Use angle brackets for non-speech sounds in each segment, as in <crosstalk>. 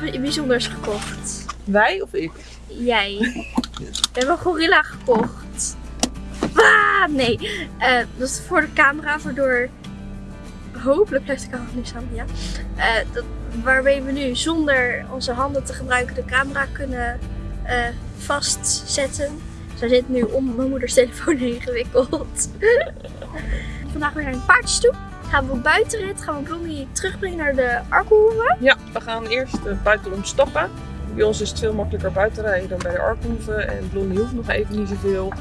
bijzonders gekocht. Wij of ik? Jij. We hebben een gorilla gekocht. Ah, nee. Eh, dat is voor de camera, waardoor... Hopelijk blijft de camera nu staan, ja. Eh, dat, waarmee we nu zonder onze handen te gebruiken de camera kunnen eh, vastzetten. Zij zit nu om mijn moeders telefoon <laughs> heen gewikkeld. <laughs> Vandaag weer naar een paardjes toe. Gaan we op buitenrit, gaan we Blondie terugbrengen naar de Arkenhoeve. Ja, we gaan eerst uh, buitenom stappen. Bij ons is het veel makkelijker buiten rijden dan bij de Arkhoeve. En Blondie hoeft nog even niet zoveel,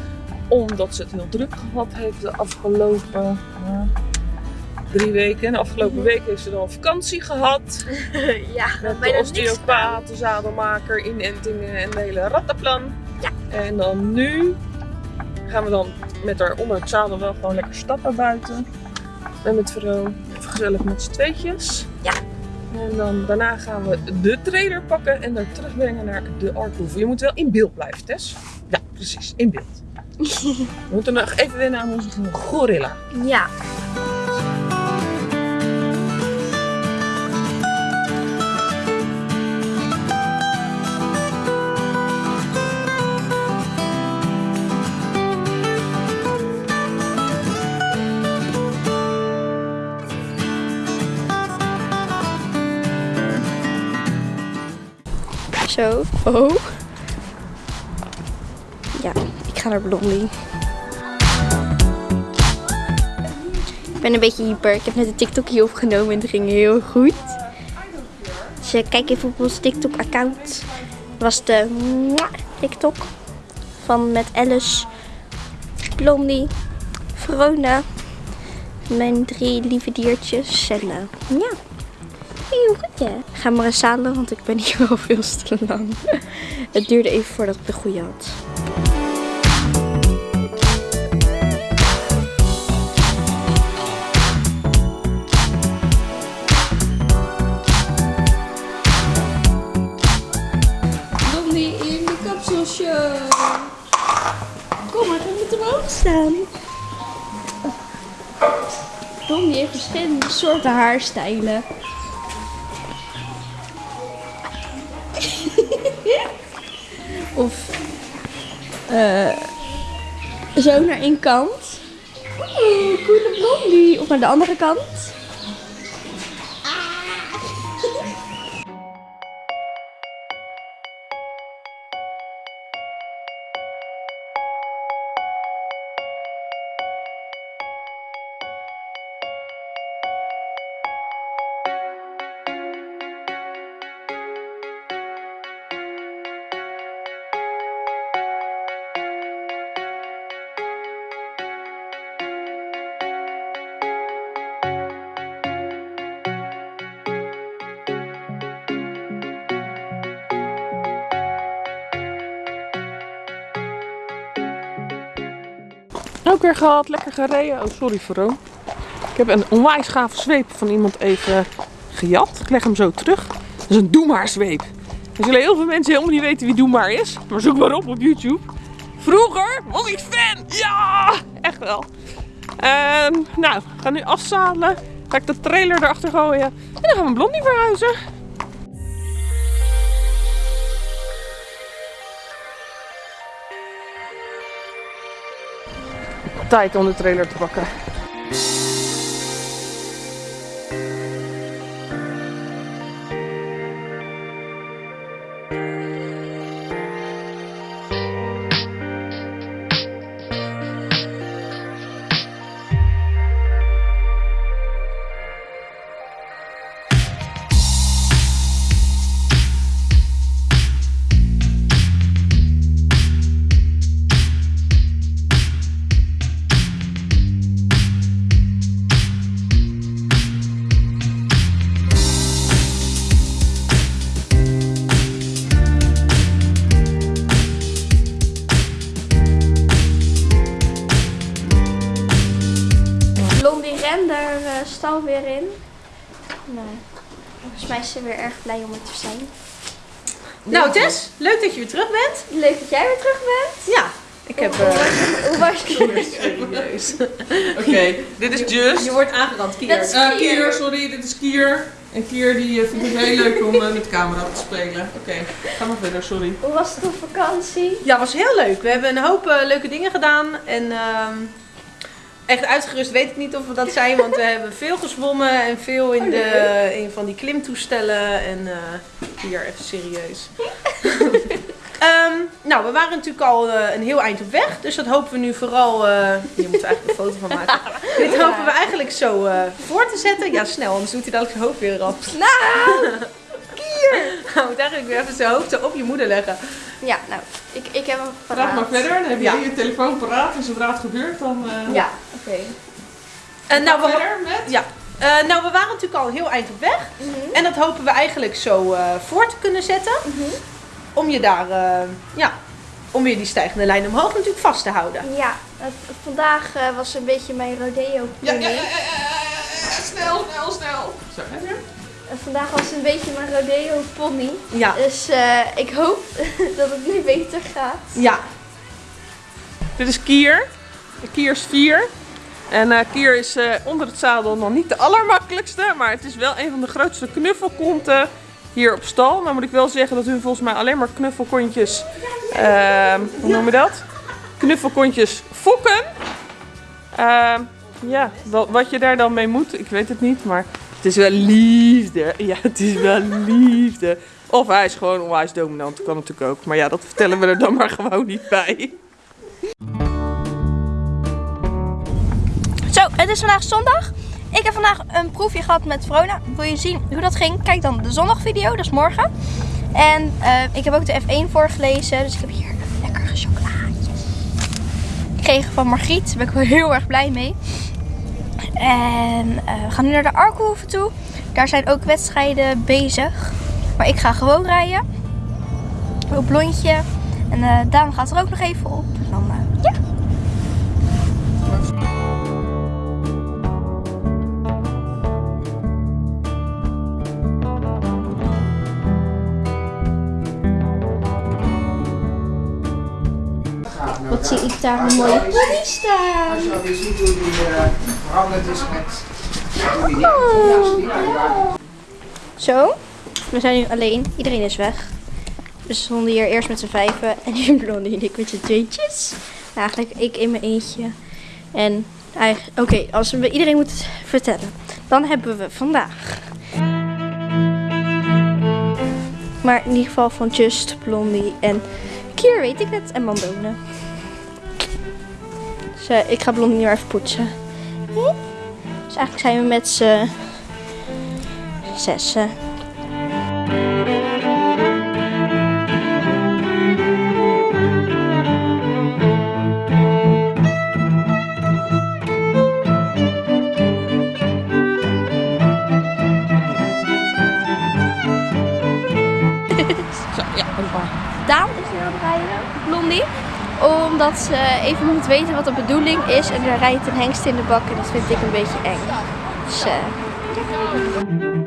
omdat ze het heel druk gehad heeft de afgelopen uh, drie weken. De afgelopen week heeft ze dan vakantie gehad. <laughs> ja, met de osteopaat, de zadelmaker, inentingen en de hele rattenplan. Ja. En dan nu gaan we dan met haar onder het zadel wel gewoon lekker stappen buiten. En met Vero even gezellig met z'n tweetjes. Ja. En dan daarna gaan we de trailer pakken en daar terugbrengen naar de Arkhoeve. Je moet wel in beeld blijven, Tess. Ja, precies, in beeld. <laughs> we moeten nog even wennen aan onze gorilla. Ja. Zo. Oh. Ja, ik ga naar Blondie. Ik ben een beetje hyper. Ik heb net een TikTokje opgenomen en het ging heel goed. Dus uh, kijk even op ons TikTok account. Dat was de TikTok van met Alice, Blondie, Verona, mijn drie lieve diertjes en uh, ja. Heel goed hè. Ga maar eens zadelen, want ik ben hier wel <laughs> veel te lang. Het duurde even voordat ik de goede had. Blondie in de kapselshow. Kom maar, we moeten staan. Blondie heeft verschillende soorten haarstijlen. Uh, zo naar één kant. Oeh, coole blondie. Of naar de andere kant. Ook weer gehad, lekker gereden. Oh, sorry Vero. Ik heb een onwijs gave zweep van iemand even gejat. Ik leg hem zo terug. Dat is een Doe maar zweep. Er zullen heel veel mensen helemaal niet weten wie Doe maar is. Maar zoek maar op op YouTube. Vroeger was ik fan. Ja, echt wel. En, nou, we gaan nu afzadelen. Ga ik de trailer erachter gooien. En dan gaan we Blondie verhuizen. Tijd om de trailer te pakken. Stal weer in. Nou, volgens mij is ze weer erg blij om er te zijn. Nou Tess, leuk dat je weer terug bent. Leuk dat jij weer terug bent. Ja, Ik heb... eh, Hoe was je? serieus. <laughs> Oké, dit is Just. Je wordt aangerand, Kier. Dat is- Eh, Kier, sorry, dit is Kier. En Kier die eh, vindt het heel leuk om eh, met de camera te spelen. Oké, ga maar verder, sorry. Hoe was het op vakantie? Ja, was heel leuk. We hebben een hoop eh, leuke dingen gedaan. En ehm, echt uitgerust weet ik niet of we dat zijn. Want we hebben veel gezwommen en veel in, de, in van die klimtoestellen. En eh, hier even serieus. <laughs> Ehm, nou, we waren natuurlijk al eh, een heel eind op weg. Dus dat hopen we nu vooral... eh hier moeten we eigenlijk een foto van maken. <laughs> Dit hopen we eigenlijk zo voor te zetten. Ja, snel, anders doet hij dadelijk zijn hoofd weer eraf. Nou! <laughs> <laughs> Nou, moet eigenlijk weer even zijn hoofd zo op je moeder leggen. Ja, nou, ik, ik heb hem Praat maar paraat. verder, dan heb je Ja. je telefoon paraat en zodra het gebeurt dan... eh Ja. Oké. En nou, we, verder met... ja. Eh, nou, we waren natuurlijk al een heel eind op weg. Mhm. En dat hopen we eigenlijk zo eh voor te kunnen zetten. Mhm. Om je daar, eh, ja, om weer die stijgende lijn omhoog natuurlijk vast te houden. Ja, vandaag eh, was een beetje mijn rodeo Ja, ja, ja, ja, ja, ja, snel, snel, snel. Zo, heb je? En vandaag was een beetje mijn rodeo pony. Ja. Dus eh, ik hoop <laughs> dat het nu beter gaat. Ja. Dit is Kier. Kier is 4. En eh, Kier is eh, onder het zadel nog niet de allermakkelijkste. Maar het is wel een van de grootste knuffelkonten hier op stal. Nou moet ik wel zeggen dat hun volgens mij alleen maar knuffelkontjes... ehm, hoe noem je dat? Knuffelkontjes fokken. Ehm, ja, wat, wat je daar dan mee moet, ik weet het niet. Maar het is wel liefde. Ja, het is wel liefde. Of hij is gewoon onwijs dominant, kan natuurlijk ook. Maar ja, dat vertellen we er dan maar gewoon niet bij. Zo, het is vandaag zondag. Ik heb vandaag een proefje gehad met Vrona. Wil je zien hoe dat ging? Kijk dan de zondagvideo, dat is morgen. En eh, ik heb ook de F1 voorgelezen. Dus ik heb hier lekkere chocolaatjes. Gekregen van Margriet. Daar ben ik wel heel erg blij mee. En eh, we gaan nu naar de Arkenhoeven toe. Daar zijn ook wedstrijden bezig. Maar ik ga gewoon rijden. Op blondje. En eh Daan gaat er ook nog even op. En dan, eh, ja. Wat zie ik daar een mooie pony staan. Veranderd is met waren. Zo, we zijn nu alleen. Iedereen is weg. Dus we stonden hier eerst met z'n vijven. En nu Blondie en ik met z'n tweetjes. Eigenlijk ik in mijn eentje. En eigenlijk, oké, als we iedereen moeten vertellen. Dan hebben we vandaag. Maar in ieder geval van Just, Blondie en Kier weet ik het. En Mandone. Dus ik ga Blondie nu even poetsen. Dus eigenlijk zijn we met z'n zessen. Zo, ja, hoppa. Daan is nu aan het rijden, Blondie. Omdat ze even moet weten wat de bedoeling is. En er rijdt een hengst in de bak en dat vind ik een beetje eng. Dus eh,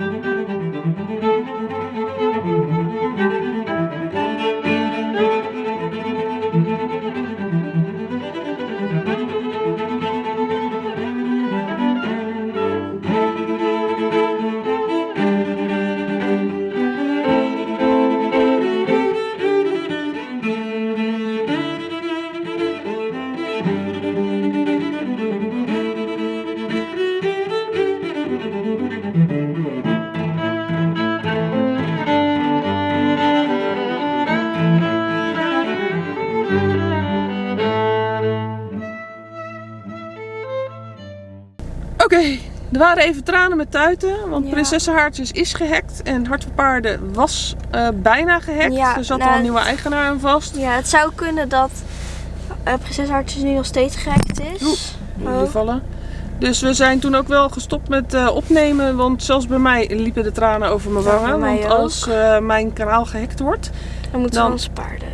waren even tranen met tuiten, want Ja. Prinsessenhaartjes is gehackt en Hart van Paarden was eh, bijna gehackt. Ja, er zat nou, al een nieuwe eigenaar aan vast. ja, het zou kunnen dat uh, Prinses Hartjes nu nog steeds gehackt is. Oeh. Oh. Vallen. Dus we zijn toen ook wel gestopt met eh, opnemen, want zelfs bij mij liepen de tranen over mijn wangen. want ook. als mijn kanaal gehackt wordt, Dan moeten Dan- we onze paarden.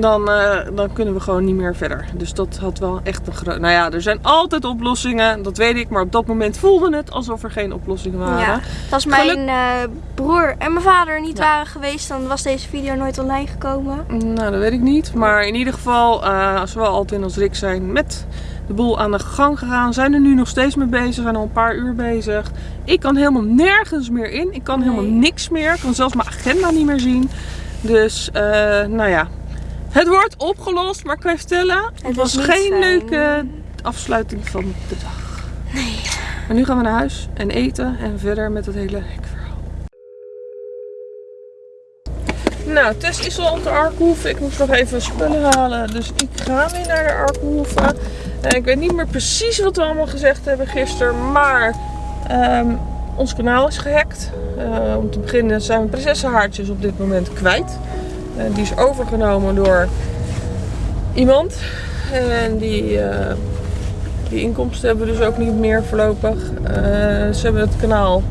Dan, eh, dan kunnen we gewoon niet meer verder. Dus dat had wel echt een groot... Nou ja, er zijn altijd oplossingen, dat weet ik. Maar op dat moment voelde het alsof er geen oplossingen waren. Ja, als mijn Geluk- eh, broer en mijn vader niet Ja. waren geweest, dan was deze video nooit online gekomen. Nou, dat weet ik niet. Maar in ieder geval, eh zowel Altin als Rick zijn met de boel aan de gang gegaan. Zijn er nu nog steeds mee bezig. Zijn al een paar uur bezig. Ik kan helemaal nergens meer in. Ik kan Nee. helemaal niks meer. Ik kan zelfs mijn agenda niet meer zien. Dus, eh, nou ja. Het wordt opgelost. Maar ik kan je vertellen, het, Het was geen fijn. leuke afsluiting van de dag. Nee. Maar nu gaan we naar huis en eten. En verder met het hele hekverhaal. Nou, Tess is al op de Arkhoeve. Ik moest nog even spullen halen. Dus ik ga weer naar de Arkhoeve. En ik weet niet meer precies wat we allemaal gezegd hebben gisteren. Maar ehm, ons kanaal is gehackt. Eh, om te beginnen zijn we prinsessenhaartjes op dit moment kwijt. Eh, die is overgenomen door iemand. En die, eh, die inkomsten hebben dus ook niet meer voorlopig. Eh, ze hebben het kanaal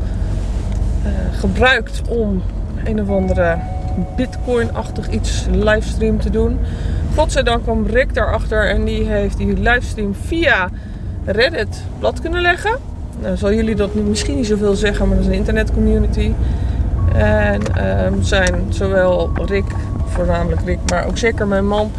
gebruikt om een of andere bitcoin-achtig iets livestream te doen. Godzijdank kwam Rick daarachter en die heeft die livestream via Reddit plat kunnen leggen. Nou, zal jullie dat misschien niet zoveel zeggen, maar dat is een internetcommunity. En ehm, zijn zowel Rick, voornamelijk Rick, maar ook zeker mijn man,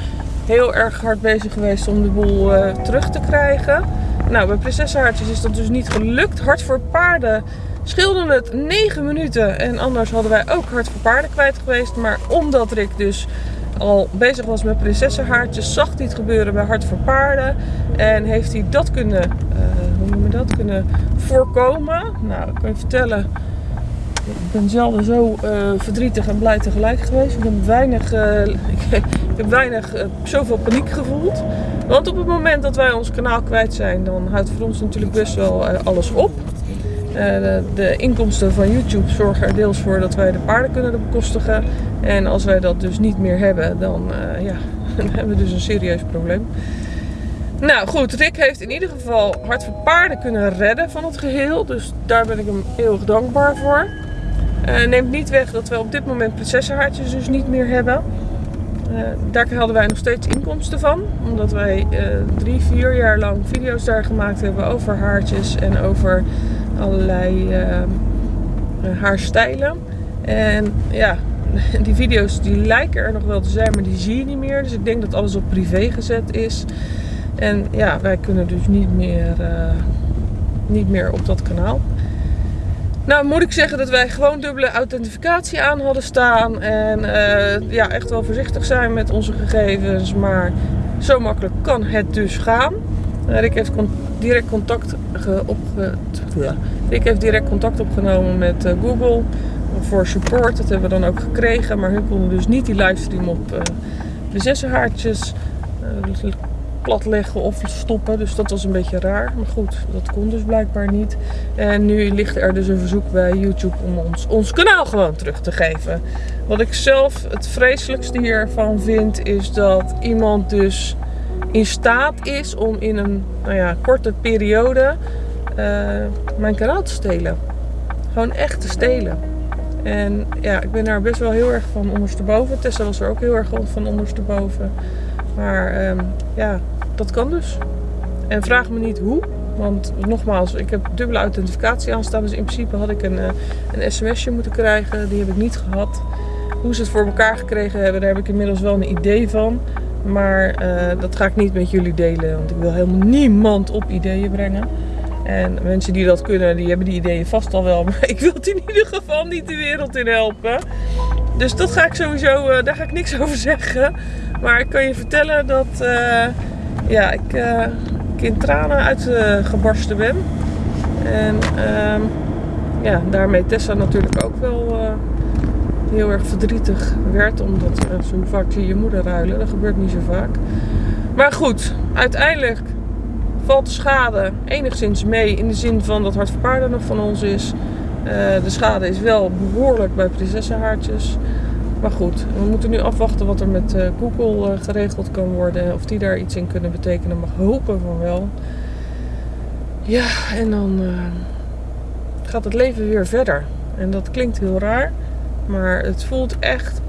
heel erg hard bezig geweest om de boel eh, terug te krijgen. Nou, bij Prinsessenhaartjes is dat dus niet gelukt. Hart voor paarden scheelde het 9 minuten. En anders hadden wij ook Hart voor paarden kwijt geweest. Maar omdat Rick dus al bezig was met Prinsessenhaartjes, zag hij het gebeuren bij Hart voor paarden. En heeft hij dat kunnen, eh, hoe dat, kunnen voorkomen. Nou, ik kan je vertellen, ik ben zelden zo eh, verdrietig en blij tegelijk geweest. Ik heb weinig, eh, <laughs> ik, heb weinig eh, zoveel paniek gevoeld. Want op het moment dat wij ons kanaal kwijt zijn, dan houdt voor ons natuurlijk best wel alles op. De, de inkomsten van YouTube zorgen er deels voor dat wij de paarden kunnen bekostigen. En als wij dat dus niet meer hebben, dan, ja, <laughs> dan hebben we dus een serieus probleem. Nou goed, Rick heeft in ieder geval Hart voor Paarden kunnen redden van het geheel. Dus daar ben ik hem heel erg dankbaar voor. Eh, neemt niet weg dat we op dit moment prinsessenhaartjes dus niet meer hebben. Eh, daar hadden wij nog steeds inkomsten van. Omdat wij eh, drie, vier jaar lang video's daar gemaakt hebben over haartjes en over allerlei haarstijlen. En ja, <laughs> die video's die lijken er nog wel te zijn, maar die zie je niet meer. Dus ik denk dat alles op privé gezet is. En ja, wij kunnen dus niet meer, niet meer op dat kanaal. Nou moet ik zeggen dat wij gewoon dubbele authentificatie aan hadden staan. En eh, ja, echt wel voorzichtig zijn met onze gegevens. Maar zo makkelijk kan het dus gaan. Eh, Rick heeft direct contact ge- opge- ja. Rick heeft direct contact opgenomen met eh, Google voor support. Dat hebben we dan ook gekregen. Maar hun konden dus niet die livestream op eh prinsessenhaartjes eh, platleggen of stoppen. Dus dat was een beetje raar. Maar goed, dat kon dus blijkbaar niet. En nu ligt er dus een verzoek bij YouTube om ons, ons kanaal gewoon terug te geven. Wat ik zelf het vreselijkste hiervan vind, is dat iemand dus in staat is om in een nou ja, korte periode eh, mijn kanaal te stelen. Gewoon echt te stelen. En ja, ik ben daar best wel heel erg van ondersteboven. Tessa was er ook heel erg van ondersteboven. Maar ehm, ja, dat kan dus. En vraag me niet hoe. Want nogmaals, ik heb dubbele authentificatie aanstaan. Dus in principe had ik een, eh, een sms'je moeten krijgen. Die heb ik niet gehad. Hoe ze het voor elkaar gekregen hebben, daar heb ik inmiddels wel een idee van. Maar eh, dat ga ik niet met jullie delen. Want ik wil helemaal niemand op ideeën brengen. En mensen die dat kunnen, die hebben die ideeën vast al wel. <laughs> Maar ik wil het in ieder geval niet de wereld in helpen. Dus dat ga ik sowieso, eh, daar ga ik niks <laughs> over zeggen. Maar ik kan je vertellen dat ja, ik, ik in tranen uitgebarsten ben. En ehm, ja, daarmee Tessa natuurlijk ook wel eh, heel erg verdrietig werd. Omdat eh, zo vaak je moeder ruilen. Dat gebeurt niet zo vaak. Maar goed, uiteindelijk valt de schade enigszins mee. In de zin van dat Hart voor Paarden nog van ons is. De schade is wel behoorlijk bij prinsessenhaartjes. Maar goed, we moeten nu afwachten wat er met eh, Google eh, geregeld kan worden. Of die daar iets in kunnen betekenen. Mag hopen van wel. Ja, en dan eh, gaat het leven weer verder. En dat klinkt heel raar. Maar het voelt echt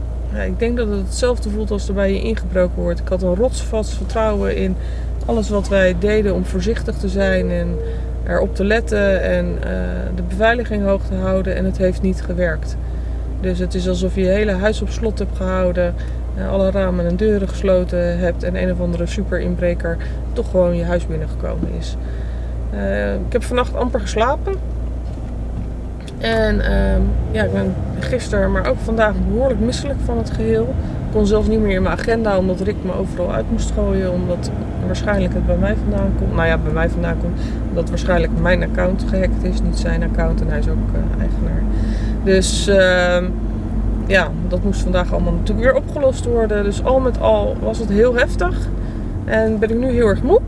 ik denk dat het hetzelfde voelt als er bij je ingebroken wordt. Ik had een rotsvast vertrouwen in alles wat wij deden om voorzichtig te zijn en erop te letten en de beveiliging hoog te houden en het heeft niet gewerkt. Dus het is alsof je je hele huis op slot hebt gehouden, eh, alle ramen en deuren gesloten hebt en een of andere super inbreker toch gewoon je huis binnengekomen is. Eh, ik heb vannacht amper geslapen. En ehm, ja, ik ben gisteren, maar ook vandaag behoorlijk misselijk van het geheel. Ik kon zelfs niet meer in mijn agenda, omdat Rick me overal uit moest gooien. Omdat waarschijnlijk het bij mij vandaan komt. Nou ja, bij mij vandaan komt. Omdat waarschijnlijk mijn account gehackt is, niet zijn account. En hij is ook eh, eigenaar. Dus ehm, ja, dat moest vandaag allemaal natuurlijk weer opgelost worden. Dus al met al was het heel heftig. En ben ik nu heel erg moe.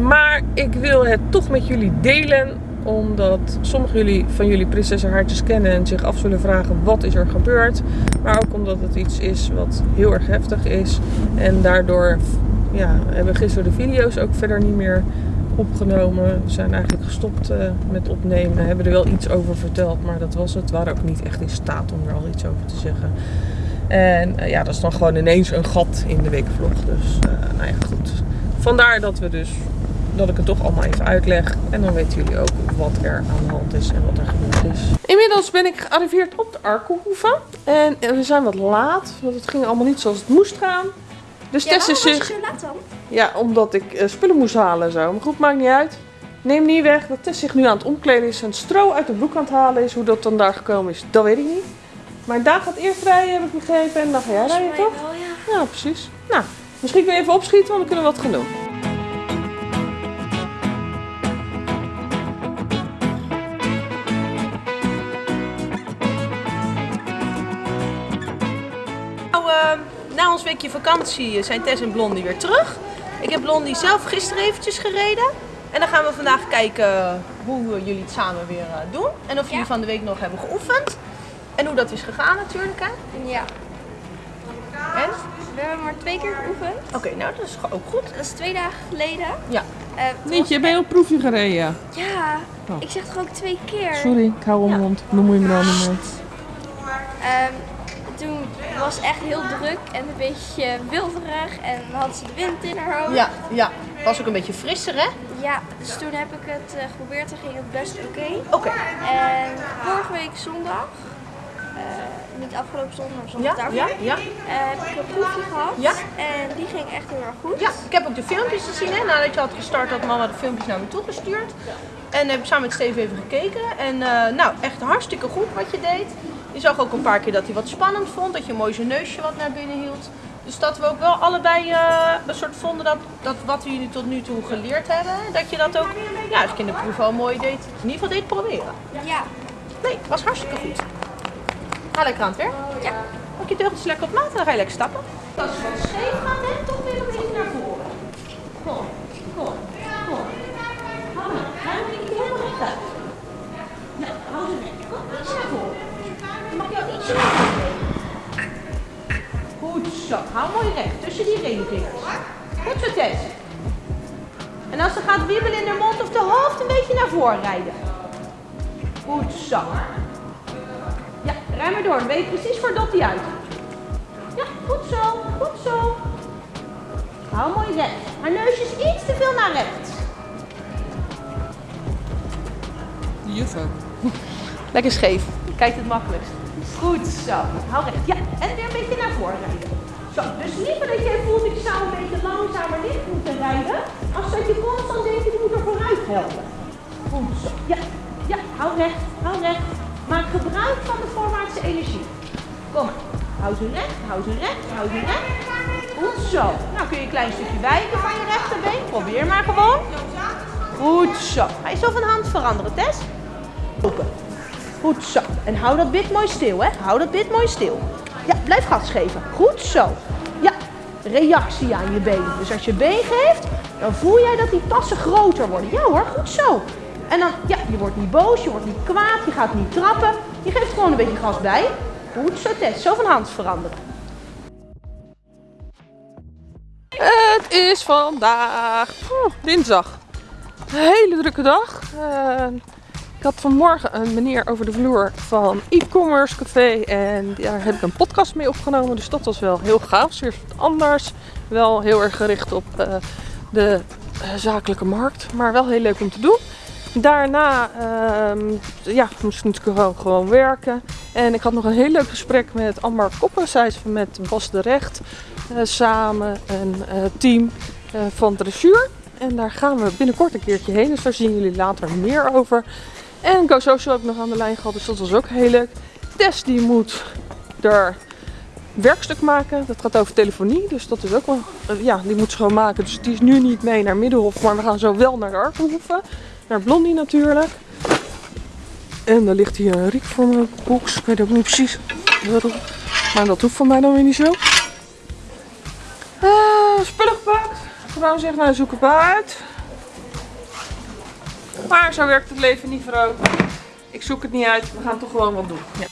Maar ik wil het toch met jullie delen omdat sommige jullie, van jullie prinsessenhaartjes kennen en zich af zullen vragen wat is er gebeurd. Maar ook omdat het iets is wat heel erg heftig is. En daardoor ja, hebben gisteren de video's ook verder niet meer opgenomen. We zijn eigenlijk gestopt uh, met opnemen. We hebben er wel iets over verteld, maar dat was het. We waren ook niet echt in staat om er al iets over te zeggen. En uh, ja, dat is dan gewoon ineens een gat in de weekvlog. Dus uh, nou ja, goed. Vandaar dat we dus dat ik het toch allemaal even uitleg. En dan weten jullie ook wat er aan de hand is en wat er gebeurd is. Inmiddels ben ik gearriveerd op de Arkelhoeve. En we zijn wat laat, want het ging allemaal niet zoals het moest gaan. Dus Ja, Tess is zich... zo laat dan? Ja, omdat ik eh, spullen moest halen en zo. Maar goed, maakt niet uit. Neem niet weg dat Tess zich nu aan het omkleden is en stro uit de broek aan het halen is. Hoe dat dan daar gekomen is, dat weet ik niet. Maar Daan gaat eerst rijden, heb ik begrepen. En dan ga jij rijden, toch? wel, ja. Ja, precies. Nou, misschien kun je even opschieten, want dan kunnen we wat gaan doen. Weekje vakantie zijn Tess en Blondie weer terug. Ik heb Blondie zelf gisteren eventjes gereden. En dan gaan we vandaag kijken hoe jullie het samen weer eh, doen. En of jullie Ja. van de week nog hebben geoefend. En hoe dat is gegaan natuurlijk. hè. Ja. En? We hebben maar twee keer geoefend. Oké, nou dat is ook goed. Dat is twee dagen geleden. Ja. Eh, was Nietje, ben je op proefje gereden? Ja, Oh. ik zeg toch ook twee keer. Sorry, ik hou om mijn mond. Bemoei me dan niet. Ehm, toen was het echt heel druk en een beetje wilderig en had ze de wind in haar hoofd. Ja, ja. Was ook een beetje frisser, hè? Ja, dus toen heb ik het eh, geprobeerd en ging het best oké. Oké. En vorige week zondag, eh, niet afgelopen zondag, maar zondag Ja, daarvoor, ja, ja. eh, heb ik een proefje gehad. Ja. En die ging echt heel erg goed. Ja, ik heb ook de filmpjes gezien. Hè. Nadat je had gestart had mama de filmpjes naar me toegestuurd. En heb ik samen met Steve even gekeken. En nou, echt hartstikke goed wat je deed. Je zag ook een paar keer dat hij wat spannend vond. Dat je mooi zijn neusje wat naar binnen hield. Dus dat we ook wel allebei eh, een soort vonden dat, dat wat we jullie tot nu toe geleerd hebben. Dat je dat ook ja, als in de proef al mooi deed. In ieder geval deed proberen. Ja. Nee, het was hartstikke goed. Ga lekker aan het werk. Ja. Pak je teugels lekker op maat en dan ga je lekker stappen. Als je wat scheef toch weer een beetje naar voren. Kom, kom, kom. Hou maar, hou een beetje helemaal recht uit. Nee, hou ze recht. Kom, iets naar voren. Dan mag je ook iets naar voren. Zo, hou mooi recht tussen die ringvingers. Goed zo, Tess. En als ze gaat wiebelen in de mond of de hoofd, een beetje naar voren rijden. Goed zo. Ja, rij maar door. Dan weet je precies waar dat die uit. Ja, goed zo. Goed zo. Hou mooi recht. Haar neusje is iets te veel naar rechts. De juf ook. Lekker scheef. Kijk het makkelijkst. Goed zo. Hou recht. Ja, en weer een beetje naar voren rijden. Zo, dus liever dat jij voelt ik zou een beetje langzamer licht moeten rijden. Als dat je constant denkt ik moet er vooruit helpen. Goed zo. Ja, ja, hou recht. Hou recht. Maak gebruik van de voorwaartse energie. Kom maar. Hou ze recht, hou ze recht, hou ze recht. Goed zo. Nou kun je een klein stukje wijken van je rechterbeen. Probeer maar gewoon. Goed zo. Ga je zo van hand veranderen, Tess? Open. Goed zo. En hou dat bit mooi stil, hè? Hou dat bit mooi stil. Ja, blijf gas geven. Goed zo. Ja, reactie aan je been. Dus als je been geeft, dan voel jij dat die tassen groter worden. Ja hoor, goed zo. En dan, ja, je wordt niet boos, je wordt niet kwaad, je gaat niet trappen. Je geeft gewoon een beetje gas bij. Goed zo, Tess. Zo van hand veranderen. Het is vandaag dinsdag. Een hele drukke dag. Eh, Ik had vanmorgen een meneer over de vloer van e-commerce café en daar heb ik een podcast mee opgenomen. Dus dat was wel heel gaaf, zeer wat anders. Wel heel erg gericht op eh, de eh, zakelijke markt, maar wel heel leuk om te doen. Daarna ehm, ja, moest ik natuurlijk gewoon, gewoon werken. En ik had nog een heel leuk gesprek met Amber Koppen. Zij is met Bas de Recht eh, samen een team van dressuur. En daar gaan we binnenkort een keertje heen. Dus daar zien jullie later meer over. En Go Social heb ik nog aan de lijn gehad. Dus dat was ook heel leuk. Tess die moet er werkstuk maken. Dat gaat over telefonie. Dus dat is ook wel... eh, ja, die moet ze gewoon maken. Dus die is nu niet mee naar Middenhof. Maar we gaan zo wel naar de Arkenhoeven. Naar Blondie natuurlijk. En daar ligt hier een riek voor mijn box. Ik weet ook niet precies waarom. Maar dat hoeft voor mij dan weer niet zo. Ah, spullen gepakt. Vrouw zegt, nou zoek het. Maar zo werkt het leven niet vrouw. Ik zoek het niet uit. We gaan toch gewoon wat doen. Ja.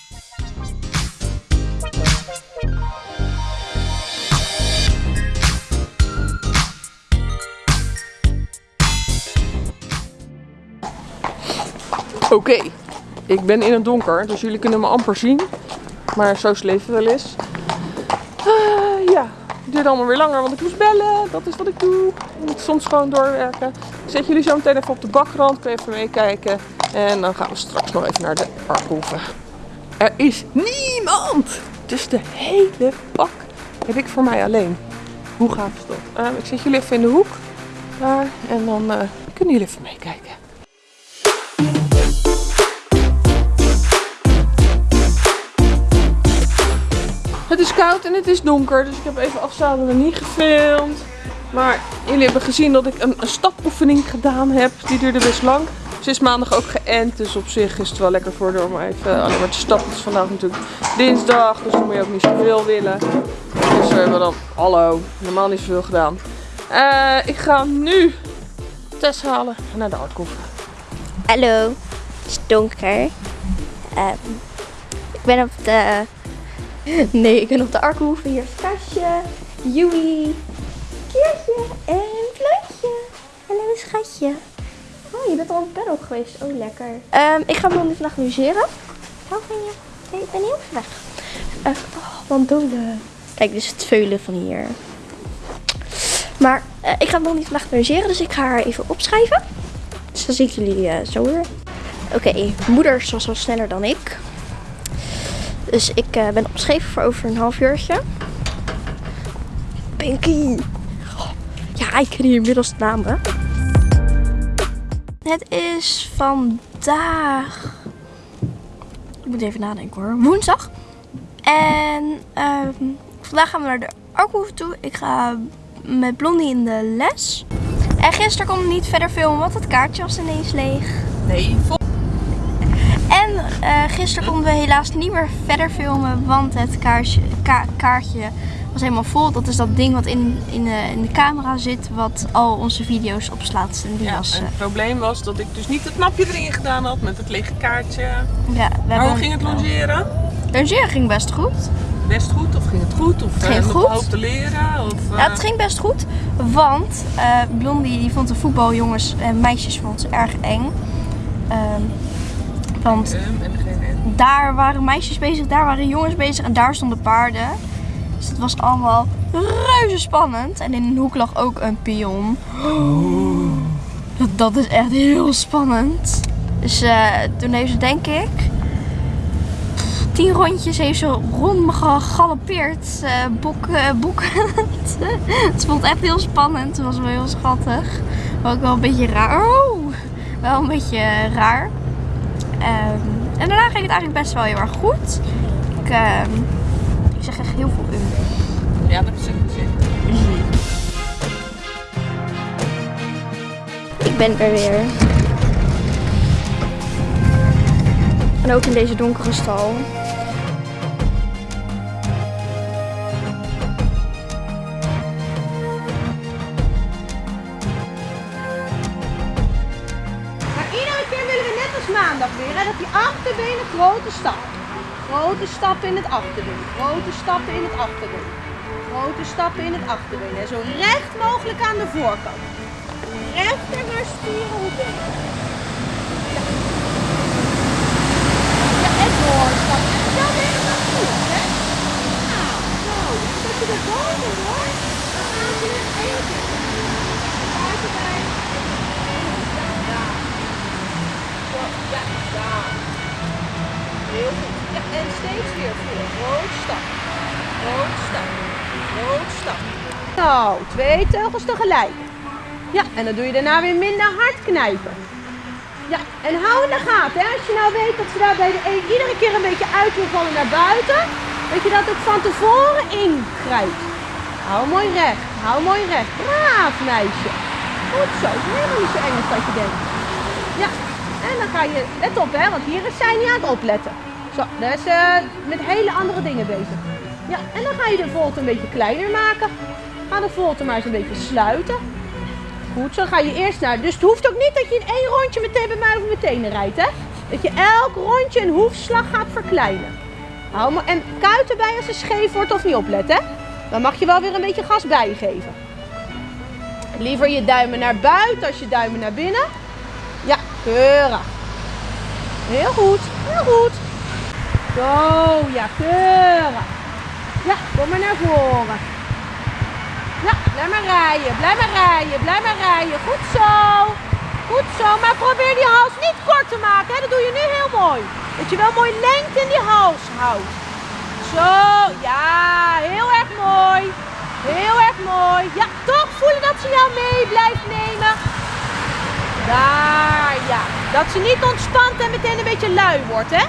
Oké, ik ben in het donker, dus jullie kunnen me amper zien. Maar zo is leven wel eens. Ah, ja, het duurt allemaal weer langer, want ik moest bellen. Dat is wat ik doe. Ik moet soms gewoon doorwerken. Zet jullie zo meteen even op de bakrand. Kun je even meekijken. En dan gaan we straks nog even naar de Arkhoeven. Er is niemand! Dus de hele pak heb ik voor mij alleen. Hoe gaaf is dat? Eh, ik zet jullie even in de hoek. En dan eh, kunnen jullie even meekijken. Het is koud en het is donker, dus ik heb even afzadelen niet gefilmd. Maar jullie hebben gezien dat ik een, stapoefening gedaan heb. Die duurde best lang. Ze is maandag ook geënt, dus op zich is het wel lekker voor haar om even alleen maar te stappen. Het is vandaag natuurlijk dinsdag, dus dan moet je ook niet zoveel willen. Dus we hebben dan, hallo, normaal niet zoveel gedaan. Eh, ik ga nu Tess halen en naar de Arkhof. Hallo, het is donker. Ehm, ik ben op de... <laughs> Nee, ik ben op de Arkhoeven. Hier is Tasje, Joey, Keertje en Flootje. Hallo schatje. Oh, je bent al op bed ook geweest. Oh, lekker. Ehm, ik ga Blondie vandaag logeren. Hou van je. Nee, ik ben heel weg. Uh, oh, mandolen. Kijk, dit is het veulen van hier. Maar eh, ik ga Blondie vandaag logeren, dus ik ga haar even opschrijven. Dus dan zie ik jullie eh, zo weer. Oké, moeder was al sneller dan ik. Dus ik eh, ben opgeschreven voor over een half uurtje. Pinky. Oh, ja, ik ken hier inmiddels de namen. Het is vandaag... Ik moet even nadenken hoor. Woensdag. En ehm, vandaag gaan we naar de Arkhoeven toe. Ik ga met Blondie in de les. En gisteren kon ik niet verder filmen, want het kaartje was ineens leeg. Nee, vol. En eh, gisteren konden we helaas niet meer verder filmen, want het kaartje, ka- kaartje was helemaal vol. Dat is dat ding wat in, in, de, in de camera zit, wat al onze video's opslaat. En die Ja, was, en eh, het probleem was dat ik dus niet het knapje erin gedaan had met het lege kaartje. ja, we Maar hoe ging het logeren? Logeren ging best goed. Best goed of ging het goed? Of ging eh, nog goed. te leren? Of, eh, Ja, het ging best goed, want eh, Blondie die vond de voetbaljongens en meisjes vond ze erg eng. Ehm, want daar waren meisjes bezig, daar waren jongens bezig en daar stonden paarden. Dus het was allemaal reuze spannend. En in een hoek lag ook een pion. Dat, dat is echt heel spannend. Dus eh, toen heeft ze denk ik tien rondjes heeft ze rond me gegalopeerd. eh eh, boekend. <laughs> het vond echt heel spannend. Het was wel heel schattig. Maar ook wel een beetje raar. Oh, wel een beetje raar. Ehm, en daarna ging het eigenlijk best wel heel erg goed. Ik, ehm, ik zeg echt heel veel um. Ja, dat is het. Ik ben er weer. En ook in deze donkere stal. Maar iedere keer willen we net als maandag weer, hè, dat die achterbenen grote stap. Grote stappen in het achterbeen. Grote stappen in het achterbeen. Grote stappen in het achterbeen. En zo recht mogelijk aan de voorkant. Rechter naar spieren ja. en doorstappen. En zo weer naar voren, hè. Nou, zo. Dat je de boven hoor. Dan gaan we in één keer. Buitenbij. Ja. Ja, ja. Heel goed. En steeds weer voor. Rood stap. Rood stap. Rood stap. Nou, twee teugels tegelijk. Ja, en dan doe je daarna weer minder hard knijpen. Ja, en hou in de gaten. Hè? Als je nou weet dat ze daar bij de een iedere keer een beetje uit wil vallen naar buiten, dat je dat ook van tevoren ingrijpt. Hou mooi recht. Hou mooi recht. Braaf meisje. Goed zo. Is helemaal niet zo eng als dat je denkt. Ja, en dan ga je, let op hè, want hier is zij niet aan het opletten. Zo, daar is eh, met hele andere dingen bezig. Ja, en dan ga je de volte een beetje kleiner maken. Ga de volte maar eens een beetje sluiten. Goed, zo ga je eerst naar. Dus het hoeft ook niet dat je in één rondje meteen bij mij mijn tenen rijdt, hè? Dat je elk rondje een hoefslag gaat verkleinen. Hou maar, en kuit erbij als ze scheef wordt of niet opletten, hè? Dan mag je wel weer een beetje gas bijgeven. Liever je duimen naar buiten als je duimen naar binnen. Ja, keurig. Heel goed, heel goed. Zo, ja, keurig. Ja, kom maar naar voren. Ja, blijf maar rijden, blijf maar rijden, blijf maar rijden. Goed zo. Goed zo, maar probeer die hals niet kort te maken. Hè? Dat doe je nu heel mooi. Dat je wel mooi lengte in die hals houdt. Zo, ja, heel erg mooi. Heel erg mooi. Ja, toch voelen dat ze jou mee blijft nemen. Daar, ja. Dat ze niet ontspant en meteen een beetje lui wordt, hè?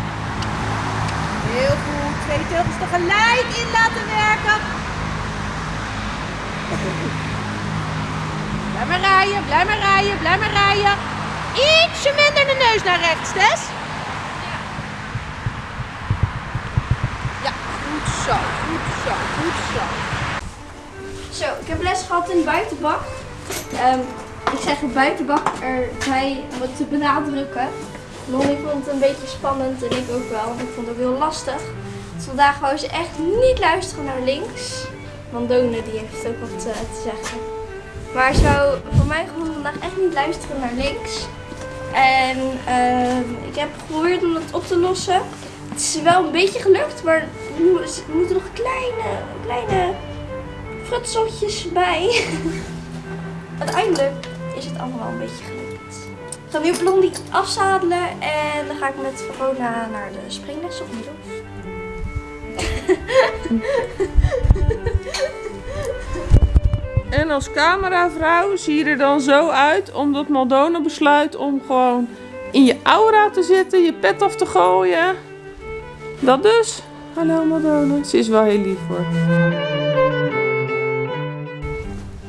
Heel goed. Twee teugels tegelijk in laten werken. Blijf maar rijden, blijf maar rijden, blijf maar rijden. Ietsje minder de neus naar rechts, Tess. Ja, goed zo, goed zo, goed zo. Zo, ik heb les gehad in de buitenbak. Ehm, ik zeg buitenbak erbij om het te benadrukken. Lonnie vond het een beetje spannend en ik ook wel, ik vond het ook heel lastig. Dus vandaag wou ze echt niet luisteren naar links. Want Done die heeft ook wat eh, te zeggen. Maar ze voor mijn gevoel vandaag echt niet luisteren naar links. En ehm, ik heb geprobeerd om het op te lossen. Het is wel een beetje gelukt, maar we moeten nog kleine, kleine frutseltjes bij. <laughs> Uiteindelijk is het allemaal wel een beetje gelukt. Ik ga nu Blondie afzadelen en dan ga ik met Verona naar de springles of niet. En als cameravrouw zie je er dan zo uit omdat Maldona besluit om gewoon in je aura te zitten, je pet af te gooien. Dat dus. Hallo Maldona. Ze is wel heel lief hoor.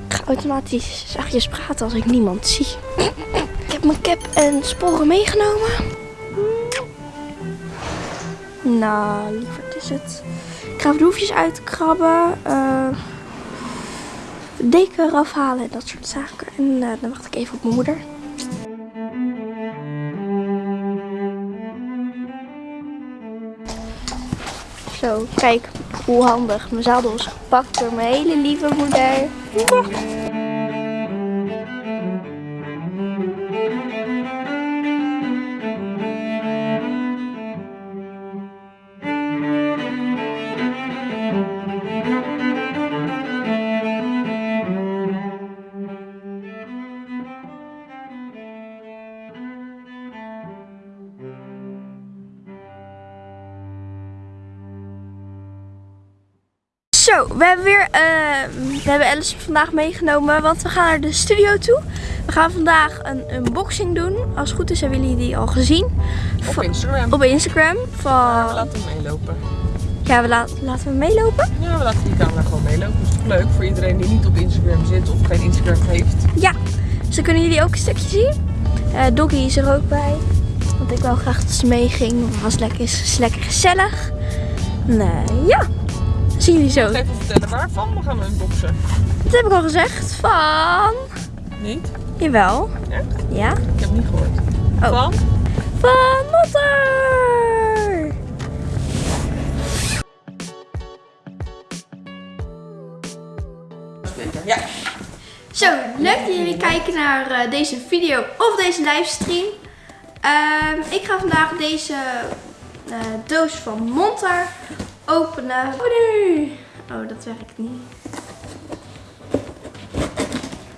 Ik ga automatisch zachtjes praten als ik niemand zie. Ik heb mijn cap en sporen meegenomen. Nou, lieverd is het. Ik ga de hoefjes uitkrabben. eh de deken eraf halen en dat soort zaken. En eh, dan wacht ik even op mijn moeder. Zo, kijk hoe handig. Mijn zadel is gepakt door mijn hele lieve moeder. Zo, we hebben weer, eh, we hebben Alice vandaag meegenomen, want we gaan naar de studio toe. We gaan vandaag een unboxing doen. Als het goed is hebben jullie die al gezien. Op Instagram. Op Instagram Ja, we van, laten hem meelopen. ja we la- laten we meelopen. Ja, we laten die camera gewoon meelopen. Dat is toch leuk voor iedereen die niet op Instagram zit of geen Instagram heeft. Ja, dus dan kunnen jullie ook een stukje zien. Eh, Doggy is er ook bij, want ik wou graag dat ze meeging. Het was lekker, is lekker gezellig. Nee, ja, zien jullie zo. Even vertellen waarvan we gaan unboxen. Dat heb ik al gezegd van, Niet? jawel, Echt? ja, Ik heb het niet gehoord. Oh. Van? van Motter. Ja. Zo, leuk dat jullie kijken naar eh, deze video of deze livestream. Ehm, ik ga vandaag deze eh, doos van Montar openen. Oh nee! Oh, dat werkt niet.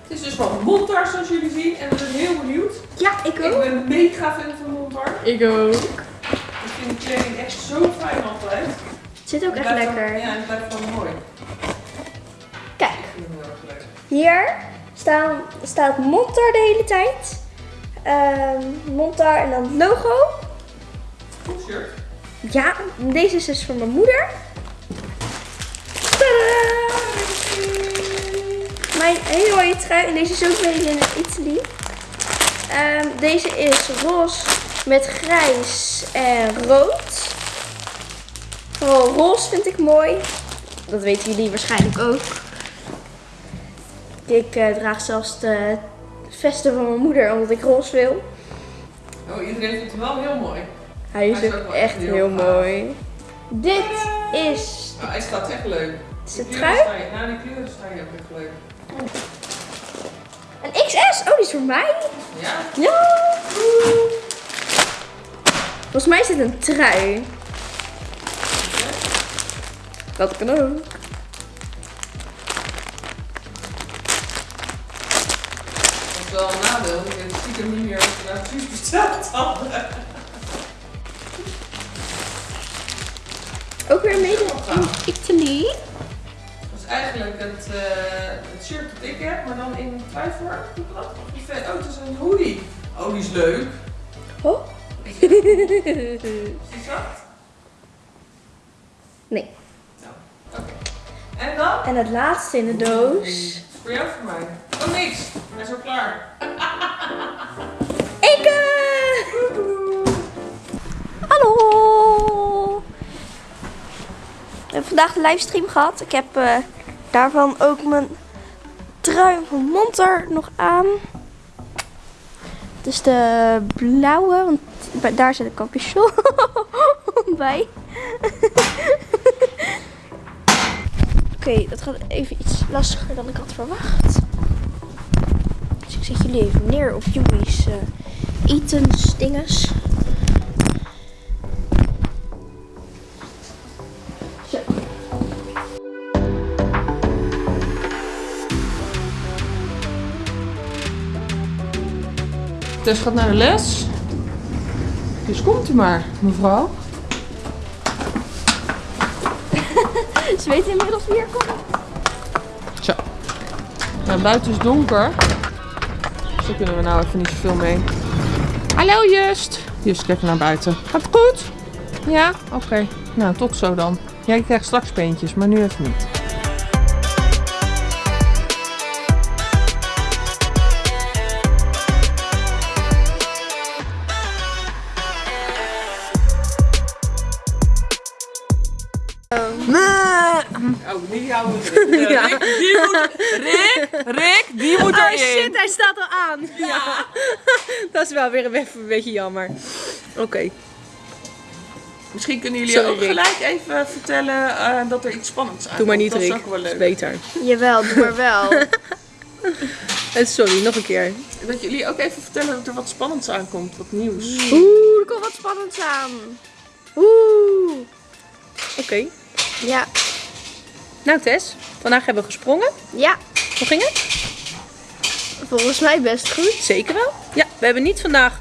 Het is dus van Montar zoals jullie zien en we zijn heel benieuwd. Ja, ik Ik ook. ben mega fan van Montar. Ik ook. Ik vind de kleding echt zo fijn altijd. Het zit ook Het echt lekker. Ja, en het blijft gewoon mooi. Kijk, Ik vind het heel erg leuk. hier staan, staat Montar de hele tijd. Ehm Montar en dan het logo. Goed shirt. Ja, deze is dus voor mijn moeder. Tadaa! Mijn hele mooie trui. En deze is ook made in Italy. Ehm, deze is roze met grijs en rood. Vooral roze vind ik mooi. Dat weten jullie waarschijnlijk ook. Ik eh, draag zelfs de vesten van mijn moeder omdat ik roze wil. Oh, iedereen vindt het wel heel mooi. Hij is Hij is ook echt heel mooi. Dit is Oh, hij staat echt leuk. Het is Die trui? Ja, die kleuren staan je ook echt leuk. een XS. Oh, die is voor mij. Ja? Ja. Volgens mij is dit een trui. Dat kan ook. Dat is wel een nadeel, ik heb stiekem niet meer naar precies besteld hadden. Ook weer made in Italy. Dat is eigenlijk het, eh, het shirt dat ik heb, maar dan in dat? Vet- Oh, het is een hoodie. Oh, die is leuk. Oh. Is zacht? nee. Oké. En dan? En het laatste in de doos. Voor jou of voor mij? Oh, niks. Hij is al klaar. <laughs> vandaag de livestream gehad. Ik heb eh, daarvan ook mijn trui van Monter nog aan. Is de blauwe, want daar zit een capuchon bij. <laughs> Oké, dat gaat even iets lastiger dan ik had verwacht. Dus ik zet jullie even neer op Joey's eh etens Tess gaat naar de les. Dus komt u maar, mevrouw. <laughs> Ze weten inmiddels wie er komt. Zo. Nou, buiten is donker. Dus daar kunnen we nou even niet zoveel mee. Hallo Just. Just, kijk naar buiten. Gaat het goed? Ja? Oké. Nou, tot zo dan. Jij krijgt straks peentjes, maar nu even niet. Oh, die houden we Ja. Rick, die moet... Rick, Rick, die moet Oh erin. shit, hij staat al aan. Ja. <laughs> Dat is wel weer een, even een beetje jammer. Oké. Misschien kunnen jullie Sorry, ook Rick. gelijk even vertellen eh, dat er iets spannends aankomt. Doe maar niet, Dat is Rick. ook wel Dat is leuk. beter. Jawel, doe maar wel. <laughs> Eh, Sorry, nog een keer. Dat jullie ook even vertellen dat er wat spannends aankomt, wat nieuws. Oeh, er komt wat spannends aan. Oeh. Oké. Ja, Nou Tess, vandaag hebben we gesprongen. ja, Hoe ging het? volgens mij best goed. Zeker wel. Ja, we hebben niet vandaag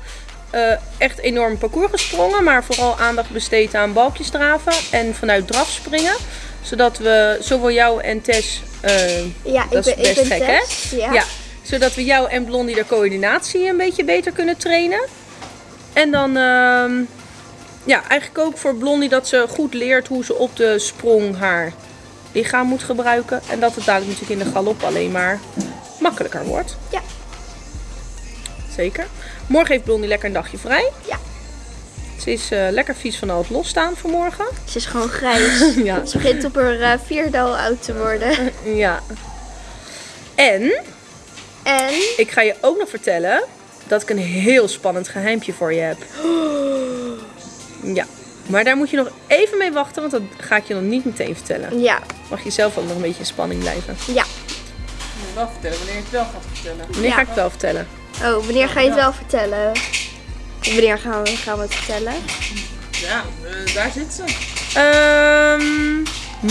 eh, echt enorm parcours gesprongen, maar vooral aandacht besteed aan balkjesdraven en vanuit draf springen. Zodat we zowel jou en Tess, eh, Ja, Dat ik is ben, ik best ben gek, hè? Ja. zodat we jou en Blondie de coördinatie een beetje beter kunnen trainen. En dan, ehm, ja, eigenlijk ook voor Blondie dat ze goed leert hoe ze op de sprong haar lichaam moet gebruiken. En dat het dadelijk natuurlijk in de galop alleen maar makkelijker wordt. Ja. Zeker. Morgen heeft Blondie lekker een dagje vrij. Ja. Ze is eh, lekker vies van al het losstaan vanmorgen. Ze is gewoon grijs. <laughs> Ja. Ze begint op haar eh, vierde al oud te worden. <laughs> Ja. En En ik ga je ook nog vertellen dat ik een heel spannend geheimpje voor je heb. <gasps> Ja. Maar daar moet je nog even mee wachten, want dat ga ik je nog niet meteen vertellen. ja, Mag je zelf ook nog een beetje in spanning blijven. ja. Ik moet wel vertellen wanneer je het wel gaat vertellen. Wanneer Ja. ga ik het wel vertellen? Oh, wanneer ga je het wel vertellen? Wanneer gaan we, gaan we het vertellen? Ja, eh, daar zit ze. Ehm,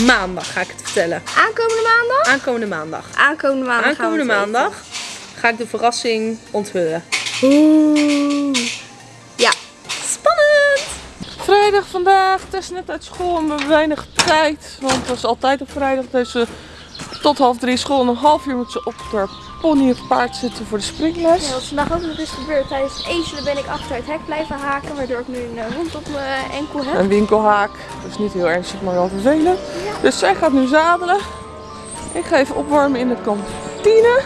maandag ga ik het vertellen. Aankomende maandag? Aankomende maandag. Aankomende maandag. gaan we Aankomende maandag ga ik de verrassing onthullen. Oeh. Ja. Vrijdag vandaag. Tess net uit school en we hebben weinig tijd. Want het is altijd op vrijdag. Dus tot half drie school. En een half uur moet ze op haar pony of paard zitten voor de springles. Ja, wat vandaag ook nog is gebeurd. Tijdens het ezelen ben ik achter het hek blijven haken. Waardoor ik nu een eh, wond op mijn enkel heb. Een winkelhaak. Dat is niet heel ernstig, maar wel vervelend. Dus zij gaat nu zadelen. Ik ga even opwarmen in de kantine.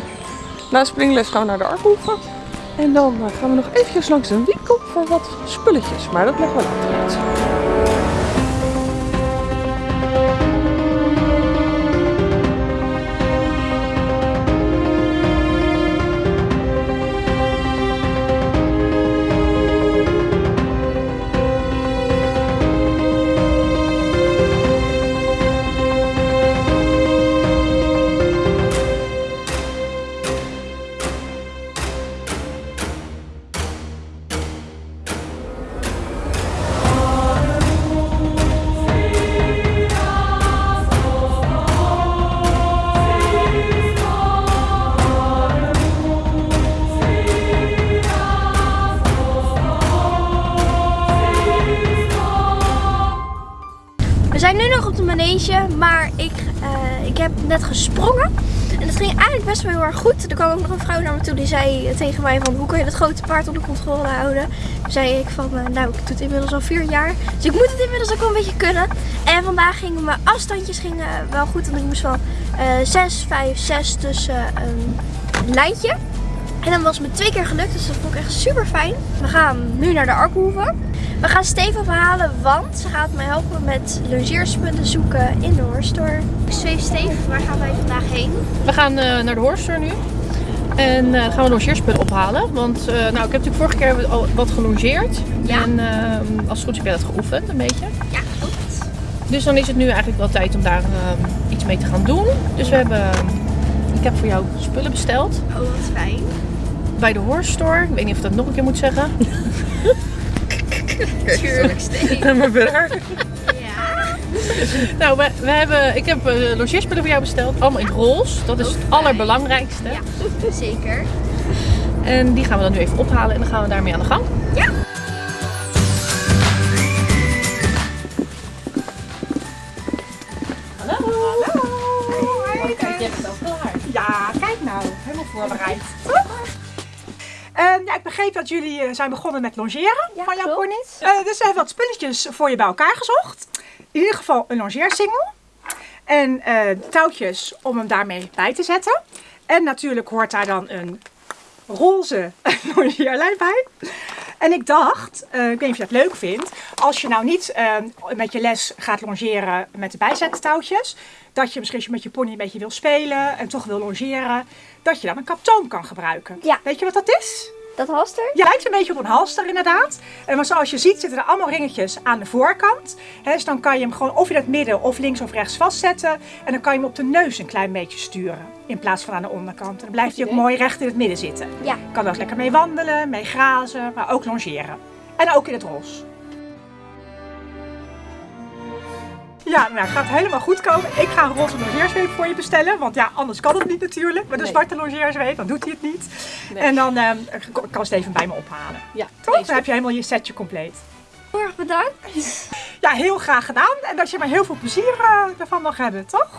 Na springles gaan we naar de Arkhoeven. En dan eh, gaan we nog eventjes langs een winkel voor wat spulletjes. Maar dat leggen we later uit. Een vrouw naar me toe die zei tegen mij van hoe kan je dat grote paard onder controle houden. Toen zei ik van eh, nou ik doe het inmiddels al vier jaar. Dus ik moet het inmiddels ook wel een beetje kunnen. En vandaag gingen mijn afstandjes gingen wel goed. Want ik moest van eh 6, 5, 6 tussen een lijntje. En dan was me twee keer gelukt, dus dat vond ik echt super fijn. We gaan nu naar de Arkhoeve. We gaan Steve ophalen, want ze gaat mij helpen met logeerspullen zoeken in de horstore. Zweef Steve, waar gaan wij vandaag heen? We gaan eh, naar de Horster nu. En eh, gaan we logeerspullen ophalen. Want eh, nou, ik heb natuurlijk vorige keer al wat gelongeerd. Ja. En eh, als het goed is heb jij dat geoefend, een beetje. Ja, goed. Dus dan is het nu eigenlijk wel tijd om daar eh, iets mee te gaan doen. Dus we hebben, ik heb voor jou spullen besteld Oh, wat fijn. bij de Horse Store. Ik weet niet of ik dat nog een keer moet zeggen. <laughs> Tuurlijk, Steve. maar verder. <laughs> Nou, we, we hebben, ik heb eh, logeerspullen voor jou besteld. Allemaal in roze. Dat is het allerbelangrijkste. ja, <laughs> zeker. En die gaan we dan nu even ophalen en dan gaan we daarmee aan de gang. Ja. Hallo. Hallo. Kijk, je hebt het al klaar. Ja, kijk nou, helemaal voorbereid. Ehm, ja, ik begreep dat jullie eh, zijn begonnen met longeren Ja, van jouw ponies. Eh, dus we hebben wat spulletjes voor je bij elkaar gezocht. In ieder geval een longeersingel. En eh, touwtjes om hem daarmee bij te zetten. En natuurlijk hoort daar dan een roze <laughs> longeerlijn bij. En ik dacht, eh, ik weet niet of je dat leuk vindt, als je nou niet eh, met je les gaat longeren met de bijzettouwtjes, dat je misschien met je pony een beetje wil spelen en toch wil longeren, dat je dan een kaptoon kan gebruiken. Ja. Weet je wat dat is? Dat halster? Ja, lijkt een beetje op een halster inderdaad. En maar zoals je ziet zitten er allemaal ringetjes aan de voorkant. Dus dan kan je hem gewoon of in het midden of links of rechts vastzetten. En dan kan je hem op de neus een klein beetje sturen. In plaats van aan de onderkant. En dan blijft hij ook mooi recht in het midden zitten. Ja. Je kan er ook lekker mee wandelen, mee grazen, maar ook longeren. En ook in het roze. Ja, nou gaat helemaal goed komen. Ik ga een roze logeerzweep voor je bestellen. Want ja, anders kan het niet natuurlijk. Met een zwarte logeerzweep, dan doet hij het niet. En dan uh, kan even bij me ophalen. Ja, Toch? Dan heb je helemaal je setje compleet. Heel erg bedankt. Ja, heel graag gedaan. En dat je maar heel veel plezier uh, ervan mag hebben, toch?